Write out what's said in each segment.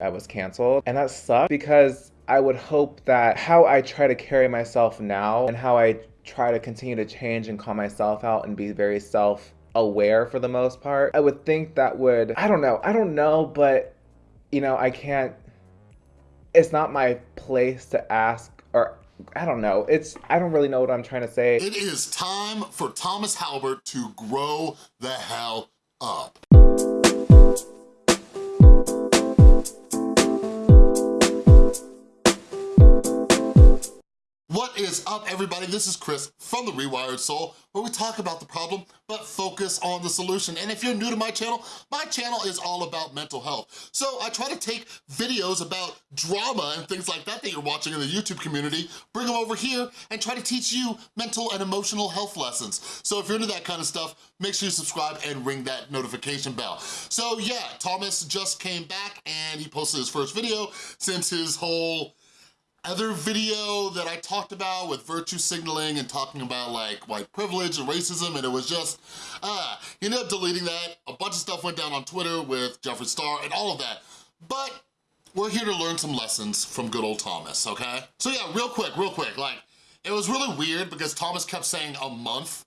I was canceled. And that sucked because I would hope that how I try to carry myself now and how I try to continue to change and call myself out and be very self aware for the most part, I would think that would, I don't know, I don't know, but you know, I can't, it's not my place to ask or I don't know. It's, I don't really know what I'm trying to say. It is time for Thomas Halbert to grow the hell up. Everybody? This is Chris from The Rewired Soul, where we talk about the problem, but focus on the solution. And if you're new to my channel, my channel is all about mental health. So I try to take videos about drama and things like that that you're watching in the YouTube community, bring them over here, and try to teach you mental and emotional health lessons. So if you're into that kind of stuff, make sure you subscribe and ring that notification bell. So yeah, Thomas just came back and he posted his first video since his whole other video that I talked about with virtue signaling and talking about like white privilege and racism and it was just, uh, he ended up deleting that. A bunch of stuff went down on Twitter with Jeffree Star and all of that. But we're here to learn some lessons from good old Thomas, okay? So yeah, real quick, real quick, like, it was really weird because Thomas kept saying a month,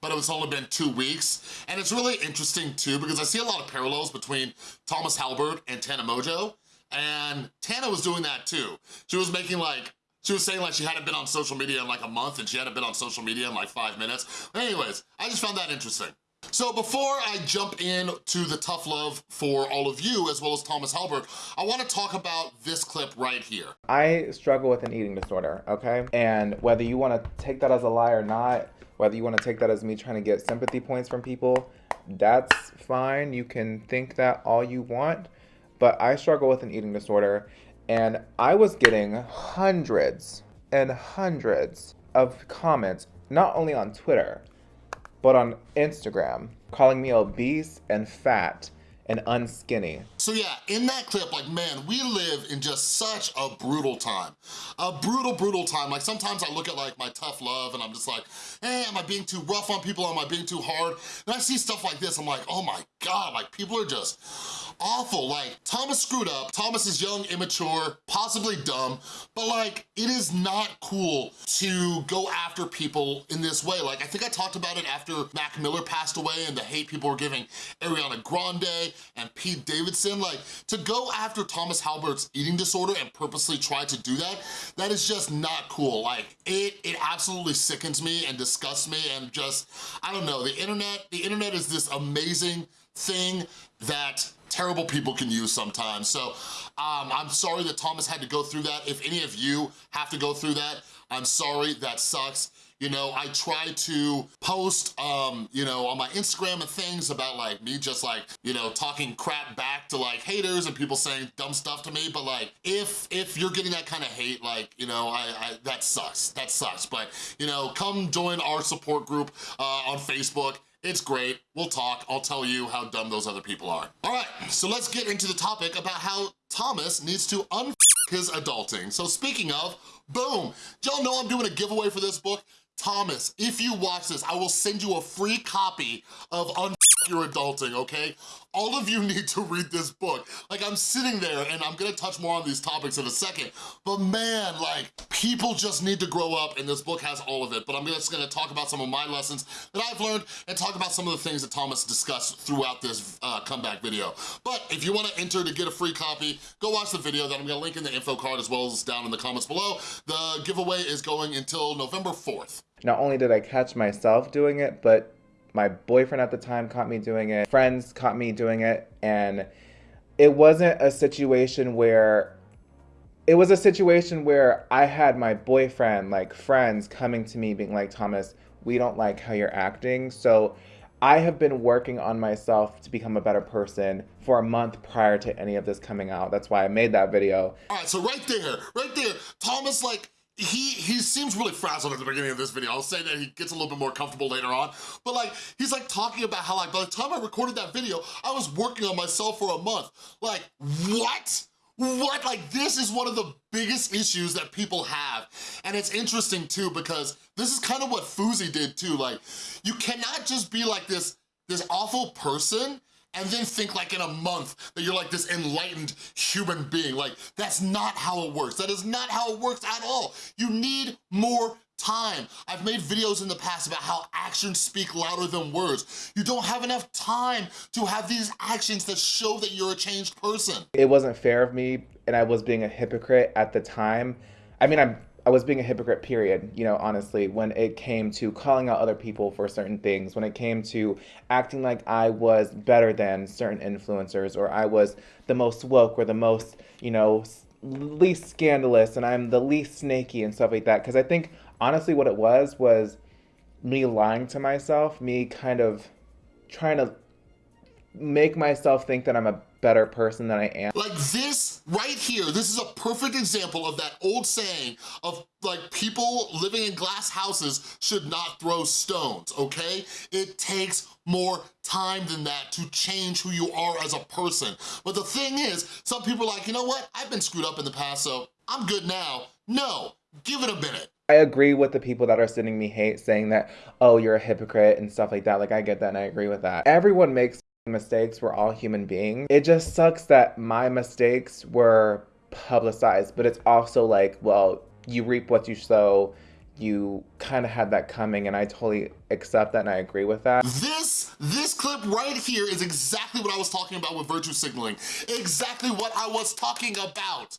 but it was only been two weeks. And it's really interesting too because I see a lot of parallels between Thomas Halbert and Tana Mongeau. And Tana was doing that too. She was making like, she was saying like she hadn't been on social media in like a month and she hadn't been on social media in like five minutes. Anyways, I just found that interesting. So before I jump in to the tough love for all of you, as well as Thomas Halbert, I wanna talk about this clip right here. I struggle with an eating disorder, okay? And whether you wanna take that as a lie or not, whether you wanna take that as me trying to get sympathy points from people, that's fine. You can think that all you want but I struggle with an eating disorder and I was getting hundreds and hundreds of comments, not only on Twitter, but on Instagram, calling me obese and fat and unskinny. So yeah, in that clip, like man, we live in just such a brutal time. A brutal, brutal time. Like sometimes I look at like my tough love and I'm just like, hey, am I being too rough on people? Am I being too hard? And I see stuff like this, I'm like, oh my God, like people are just awful. Like Thomas screwed up. Thomas is young, immature, possibly dumb, but like it is not cool to go after people in this way. Like I think I talked about it after Mac Miller passed away and the hate people were giving Ariana Grande and Pete Davidson, like to go after Thomas Halbert's eating disorder and purposely try to do that, that is just not cool. Like it, it absolutely sickens me and disgusts me and just, I don't know, the internet, the internet is this amazing thing that terrible people can use sometimes. So um, I'm sorry that Thomas had to go through that. If any of you have to go through that, I'm sorry, that sucks. You know, I try to post, um, you know, on my Instagram and things about like me just like, you know, talking crap back to like haters and people saying dumb stuff to me. But like, if if you're getting that kind of hate, like, you know, I, I that sucks. That sucks. But, you know, come join our support group uh, on Facebook. It's great, we'll talk, I'll tell you how dumb those other people are. All right, so let's get into the topic about how Thomas needs to un his adulting. So speaking of, boom, y'all know I'm doing a giveaway for this book. Thomas, if you watch this, I will send you a free copy of Un Your Adulting, okay? All of you need to read this book. Like, I'm sitting there, and I'm gonna touch more on these topics in a second, but man, like, people just need to grow up, and this book has all of it, but I'm just gonna talk about some of my lessons that I've learned and talk about some of the things that Thomas discussed throughout this uh, comeback video. But if you wanna enter to get a free copy, go watch the video that I'm gonna link in the info card as well as down in the comments below. The giveaway is going until November 4th. Not only did I catch myself doing it, but my boyfriend at the time caught me doing it, friends caught me doing it, and it wasn't a situation where it was a situation where I had my boyfriend, like friends coming to me being like, Thomas, we don't like how you're acting. So I have been working on myself to become a better person for a month prior to any of this coming out. That's why I made that video. All right, so right there, right there, Thomas like he he seems really frazzled at the beginning of this video. I'll say that he gets a little bit more comfortable later on, but like, he's like talking about how like, by the time I recorded that video, I was working on myself for a month. Like, what? What? Like, this is one of the biggest issues that people have. And it's interesting too, because this is kind of what Fousey did too. Like, you cannot just be like this, this awful person and then think like in a month that you're like this enlightened human being. Like, that's not how it works. That is not how it works at all. You need more time. I've made videos in the past about how actions speak louder than words. You don't have enough time to have these actions that show that you're a changed person. It wasn't fair of me and I was being a hypocrite at the time. I mean, I'm I was being a hypocrite, period, you know, honestly, when it came to calling out other people for certain things, when it came to acting like I was better than certain influencers or I was the most woke or the most, you know, least scandalous and I'm the least snaky and stuff like that. Because I think honestly, what it was was me lying to myself, me kind of trying to make myself think that I'm a better person than I am. Like this right here, this is a perfect example of that old saying of like people living in glass houses should not throw stones, okay? It takes more time than that to change who you are as a person. But the thing is, some people are like, you know what? I've been screwed up in the past, so I'm good now. No, give it a minute. I agree with the people that are sending me hate saying that, oh, you're a hypocrite and stuff like that. Like, I get that and I agree with that. Everyone makes mistakes. We're all human beings. It just sucks that my mistakes were publicized, but it's also like, well, you reap what you sow. You kind of had that coming and I totally accept that and I agree with that. This, this clip right here is exactly what I was talking about with virtue signaling. Exactly what I was talking about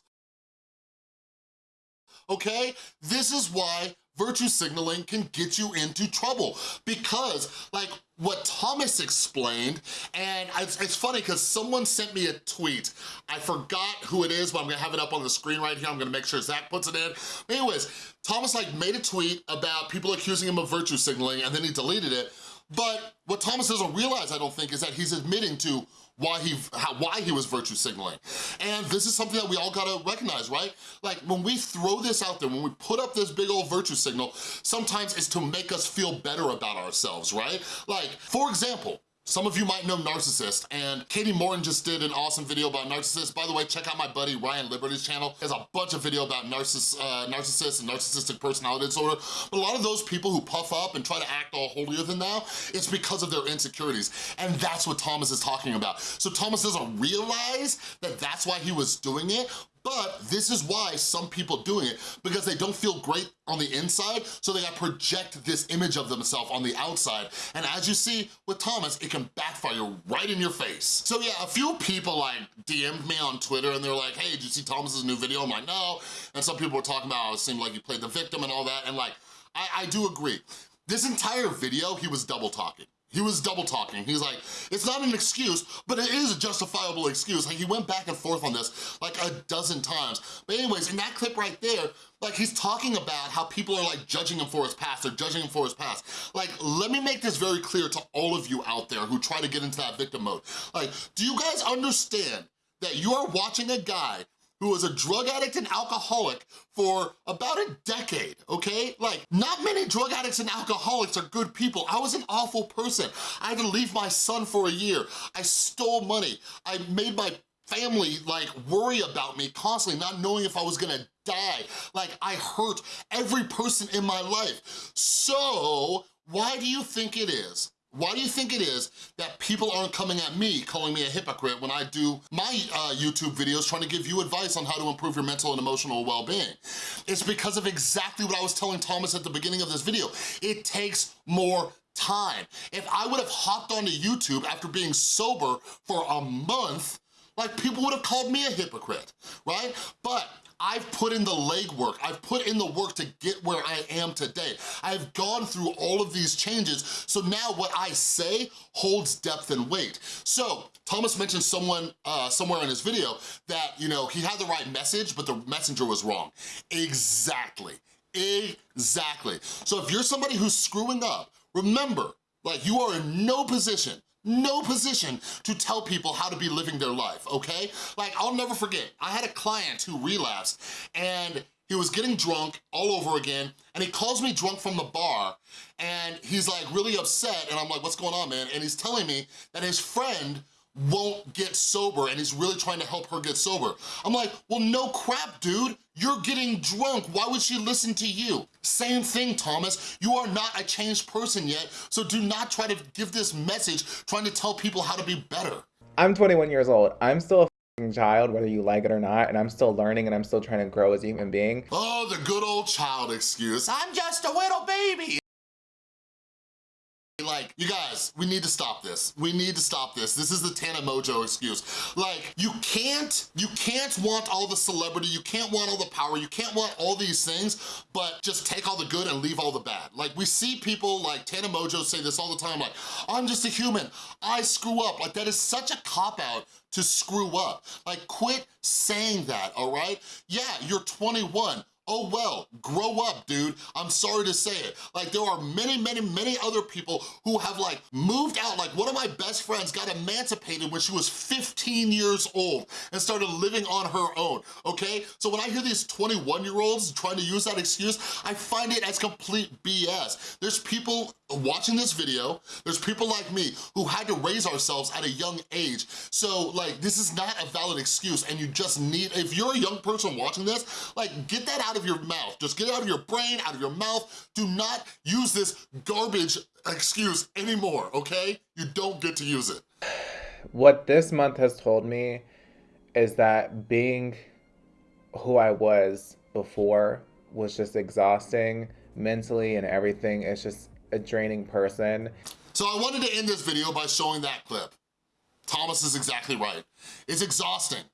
okay? This is why virtue signaling can get you into trouble because like what Thomas explained, and it's, it's funny because someone sent me a tweet. I forgot who it is, but I'm gonna have it up on the screen right here. I'm gonna make sure Zach puts it in. But anyways, Thomas like made a tweet about people accusing him of virtue signaling and then he deleted it. But what Thomas doesn't realize, I don't think, is that he's admitting to why he how, why he was virtue signaling. And this is something that we all gotta recognize, right? Like when we throw this out there, when we put up this big old virtue signal, sometimes it's to make us feel better about ourselves, right? Like, for example, some of you might know Narcissist, and Kati Morton just did an awesome video about Narcissist. By the way, check out my buddy Ryan Liberty's channel. There's a bunch of video about narciss uh, narcissists and narcissistic personality disorder. But a lot of those people who puff up and try to act all holier than thou, it's because of their insecurities. And that's what Thomas is talking about. So Thomas doesn't realize that that's why he was doing it, but this is why some people doing it, because they don't feel great on the inside, so they gotta project this image of themselves on the outside. And as you see with Thomas, it can backfire right in your face. So yeah, a few people like DM'd me on Twitter and they're like, hey, did you see Thomas's new video? I'm like, no. And some people were talking about it seemed like he played the victim and all that, and like, I, I do agree. This entire video, he was double talking. He was double talking. He's like, it's not an excuse, but it is a justifiable excuse. Like he went back and forth on this like a dozen times. But anyways, in that clip right there, like he's talking about how people are like judging him for his past, they're judging him for his past. Like, let me make this very clear to all of you out there who try to get into that victim mode. Like, do you guys understand that you are watching a guy who was a drug addict and alcoholic for about a decade, okay? Like, not many drug addicts and alcoholics are good people. I was an awful person. I had to leave my son for a year. I stole money. I made my family like worry about me constantly, not knowing if I was gonna die. Like, I hurt every person in my life. So, why do you think it is why do you think it is that people aren't coming at me, calling me a hypocrite when I do my uh, YouTube videos trying to give you advice on how to improve your mental and emotional well-being? It's because of exactly what I was telling Thomas at the beginning of this video. It takes more time. If I would have hopped onto YouTube after being sober for a month, like people would have called me a hypocrite, right? But I've put in the legwork. I've put in the work to get where I am today. I've gone through all of these changes, so now what I say holds depth and weight. So, Thomas mentioned someone uh, somewhere in his video that, you know, he had the right message, but the messenger was wrong. Exactly, exactly. So if you're somebody who's screwing up, remember, like you are in no position no position to tell people how to be living their life, okay? Like, I'll never forget, I had a client who relapsed and he was getting drunk all over again and he calls me drunk from the bar and he's like really upset and I'm like, what's going on, man? And he's telling me that his friend won't get sober and he's really trying to help her get sober. I'm like, well, no crap, dude. You're getting drunk. Why would she listen to you? Same thing, Thomas. You are not a changed person yet, so do not try to give this message trying to tell people how to be better. I'm 21 years old. I'm still a child, whether you like it or not, and I'm still learning and I'm still trying to grow as a human being. Oh, the good old child excuse. I'm just a little baby. You guys, we need to stop this. We need to stop this. This is the Tana Mongeau excuse. Like, you can't, you can't want all the celebrity, you can't want all the power, you can't want all these things, but just take all the good and leave all the bad. Like, we see people like Tana Mongeau say this all the time, like, I'm just a human, I screw up. Like, that is such a cop-out to screw up. Like, quit saying that, all right? Yeah, you're 21, Oh well, grow up, dude. I'm sorry to say it. Like there are many, many, many other people who have like moved out. Like one of my best friends got emancipated when she was 15 years old and started living on her own, okay? So when I hear these 21 year olds trying to use that excuse, I find it as complete BS. There's people watching this video, there's people like me who had to raise ourselves at a young age. So like, this is not a valid excuse and you just need, if you're a young person watching this, like get that out of your mouth. Just get out of your brain, out of your mouth. Do not use this garbage excuse anymore, okay? You don't get to use it. What this month has told me is that being who I was before was just exhausting mentally and everything. It's just a draining person. So I wanted to end this video by showing that clip. Thomas is exactly right. It's exhausting.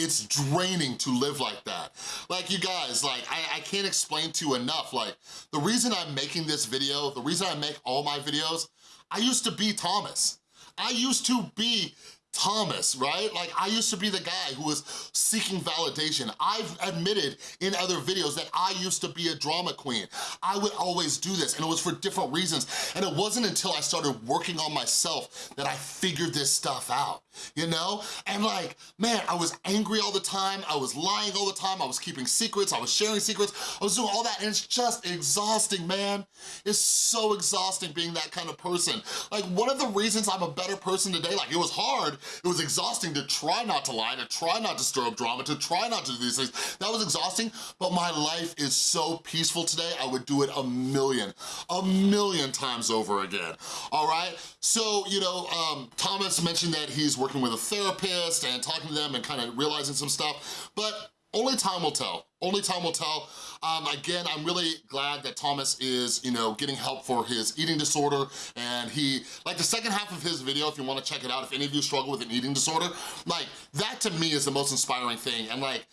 It's draining to live like that. Like you guys, like I, I can't explain to you enough, like the reason I'm making this video, the reason I make all my videos, I used to be Thomas. I used to be Thomas, right? Like I used to be the guy who was seeking validation. I've admitted in other videos that I used to be a drama queen. I would always do this and it was for different reasons. And it wasn't until I started working on myself that I figured this stuff out, you know? And like, man, I was angry all the time. I was lying all the time. I was keeping secrets. I was sharing secrets. I was doing all that and it's just exhausting, man. It's so exhausting being that kind of person. Like one of the reasons I'm a better person today, like it was hard, it was exhausting to try not to lie, to try not to stir up drama, to try not to do these things. That was exhausting, but my life is so peaceful today, I would do it a million, a million times over again, all right? So, you know, um, Thomas mentioned that he's working with a therapist and talking to them and kind of realizing some stuff, but only time will tell. Only time will tell. Um, again, I'm really glad that Thomas is, you know, getting help for his eating disorder and he, like the second half of his video, if you wanna check it out, if any of you struggle with an eating disorder, like that to me is the most inspiring thing. And like,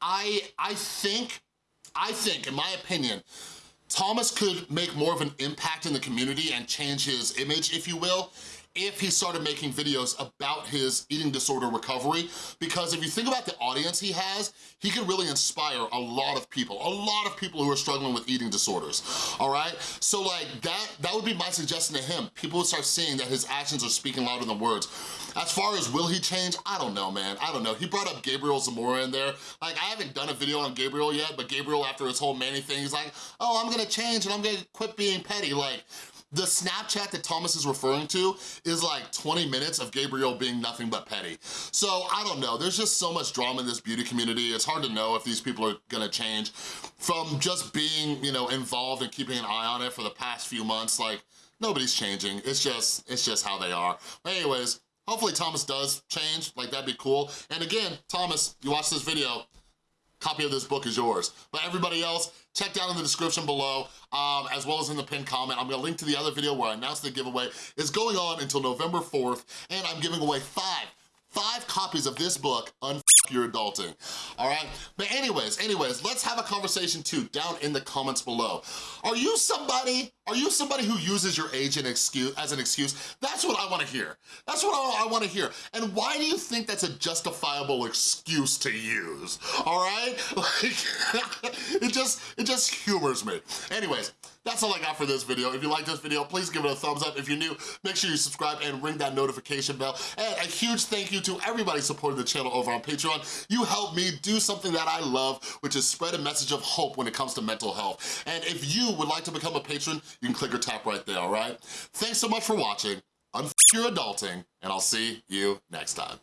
I, I think, I think, in my opinion, Thomas could make more of an impact in the community and change his image, if you will, if he started making videos about his eating disorder recovery because if you think about the audience he has, he could really inspire a lot of people, a lot of people who are struggling with eating disorders, all right? So like that, that would be my suggestion to him. People would start seeing that his actions are speaking louder than words. As far as will he change, I don't know, man. I don't know. He brought up Gabriel Zamora in there. Like, I haven't done a video on Gabriel yet, but Gabriel, after his whole Manny thing, he's like, oh, I'm gonna change and I'm gonna quit being petty. Like, the Snapchat that Thomas is referring to is like 20 minutes of Gabriel being nothing but petty. So I don't know, there's just so much drama in this beauty community. It's hard to know if these people are gonna change from just being, you know, involved and keeping an eye on it for the past few months. Like, nobody's changing. It's just, it's just how they are. But anyways, hopefully Thomas does change, like that'd be cool. And again, Thomas, you watch this video, copy of this book is yours. But everybody else, check down in the description below, um, as well as in the pinned comment. I'm gonna link to the other video where I announced the giveaway. It's going on until November 4th, and I'm giving away five five copies of this book, Unfuck Your Adulting, all right? But anyways, anyways, let's have a conversation too down in the comments below. Are you somebody, are you somebody who uses your age an excuse, as an excuse? That's what I wanna hear. That's what I, I wanna hear. And why do you think that's a justifiable excuse to use, all right? Like, it just, it just humors me. Anyways, that's all I got for this video. If you like this video, please give it a thumbs up. If you're new, make sure you subscribe and ring that notification bell. And a huge thank you to everybody supporting the channel over on Patreon. You help me do something that I love, which is spread a message of hope when it comes to mental health. And if you would like to become a patron, you can click or tap right there, all right? Thanks so much for watching. I'm your adulting, and I'll see you next time.